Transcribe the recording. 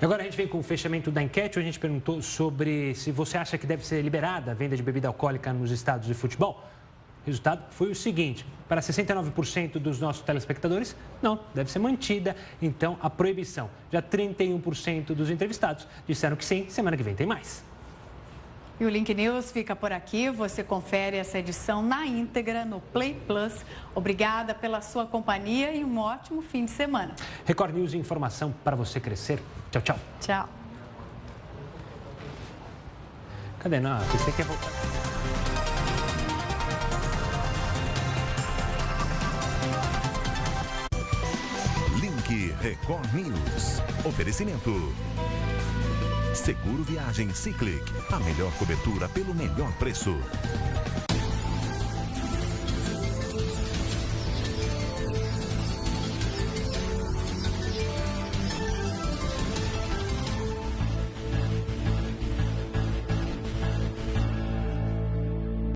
Agora a gente vem com o fechamento da enquete. A gente perguntou sobre se você acha que deve ser liberada a venda de bebida alcoólica nos estados de futebol. O resultado foi o seguinte: para 69% dos nossos telespectadores, não, deve ser mantida então a proibição. Já 31% dos entrevistados disseram que sim, semana que vem tem mais. E o Link News fica por aqui. Você confere essa edição na íntegra no Play Plus. Obrigada pela sua companhia e um ótimo fim de semana. Record News informação para você crescer. Tchau, tchau. Tchau. Cadê? Não, você quer voltar. Link Record News. Oferecimento. Seguro Viagem Ciclic. A melhor cobertura pelo melhor preço.